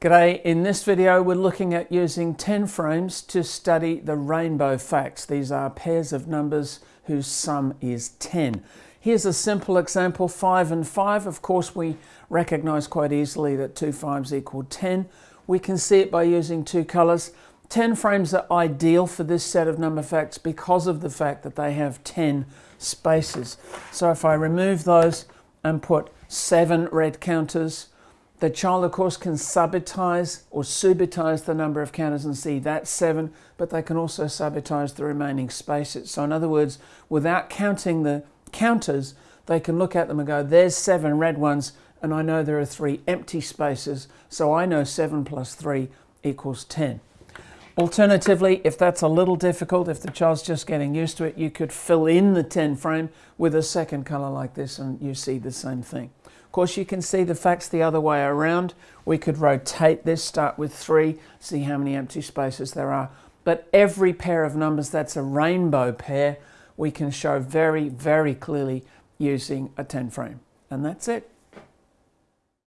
G'day, in this video we're looking at using 10 frames to study the rainbow facts. These are pairs of numbers whose sum is 10. Here's a simple example, 5 and 5. Of course we recognise quite easily that 2 5s equal 10. We can see it by using two colours. 10 frames are ideal for this set of number facts because of the fact that they have 10 spaces. So if I remove those and put 7 red counters, the child, of course, can subitize or subitize the number of counters and see that's seven, but they can also subitize the remaining spaces. So in other words, without counting the counters, they can look at them and go, there's seven red ones, and I know there are three empty spaces, so I know seven plus three equals 10. Alternatively, if that's a little difficult, if the child's just getting used to it, you could fill in the 10 frame with a second color like this and you see the same thing. Of course, you can see the facts the other way around. We could rotate this, start with three, see how many empty spaces there are. But every pair of numbers that's a rainbow pair, we can show very, very clearly using a 10 frame. And that's it.